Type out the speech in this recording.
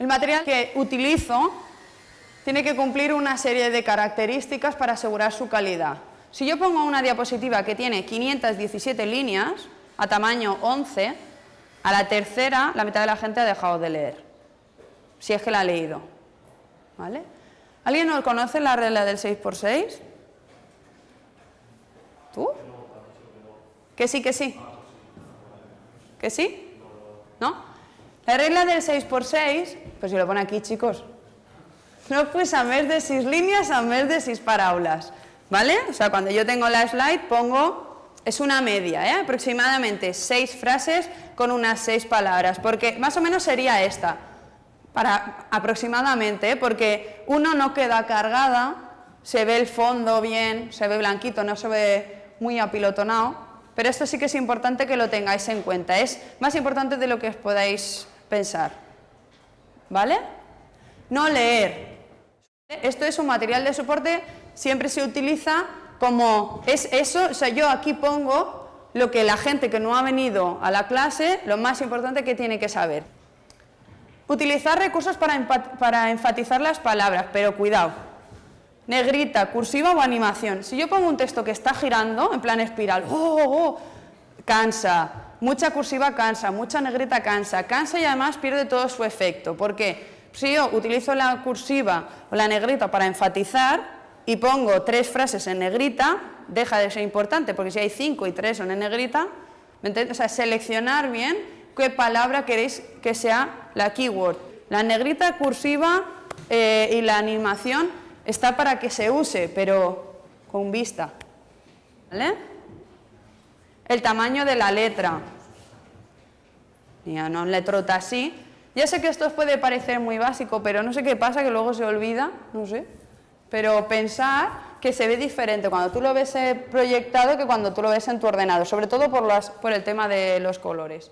El material que utilizo tiene que cumplir una serie de características para asegurar su calidad. Si yo pongo una diapositiva que tiene 517 líneas, a tamaño 11, a la tercera la mitad de la gente ha dejado de leer, si es que la ha leído. ¿Vale? ¿Alguien no conoce la regla del 6x6? ¿Tú? ¿Que sí, que sí? ¿Que sí? ¿No? La regla del 6x6, pues si lo pone aquí, chicos, no pues a mes de 6 líneas, a mes de 6 parábolas, ¿vale? O sea, cuando yo tengo la slide pongo, es una media, ¿eh? aproximadamente 6 frases con unas 6 palabras, porque más o menos sería esta, para aproximadamente, ¿eh? porque uno no queda cargada, se ve el fondo bien, se ve blanquito, no se ve muy apilotonado, pero esto sí que es importante que lo tengáis en cuenta, es más importante de lo que os podáis pensar, ¿vale? No leer, esto es un material de soporte, siempre se utiliza como, es eso, o sea, yo aquí pongo lo que la gente que no ha venido a la clase, lo más importante que tiene que saber. Utilizar recursos para, para enfatizar las palabras, pero cuidado, negrita, cursiva o animación. Si yo pongo un texto que está girando, en plan espiral, oh, oh, oh, cansa, mucha cursiva cansa, mucha negrita cansa, cansa y además pierde todo su efecto. ¿Por qué? Si yo utilizo la cursiva o la negrita para enfatizar y pongo tres frases en negrita, deja de ser importante, porque si hay cinco y tres son en negrita, o sea, seleccionar bien qué palabra queréis que sea la keyword. La negrita cursiva eh, y la animación está para que se use, pero con vista. ¿Vale? El tamaño de la letra. Ya no letrota así. Ya sé que esto puede parecer muy básico, pero no sé qué pasa, que luego se olvida, no sé. Pero pensar que se ve diferente cuando tú lo ves eh, proyectado que cuando tú lo ves en tu ordenador, sobre todo por, las, por el tema de los colores.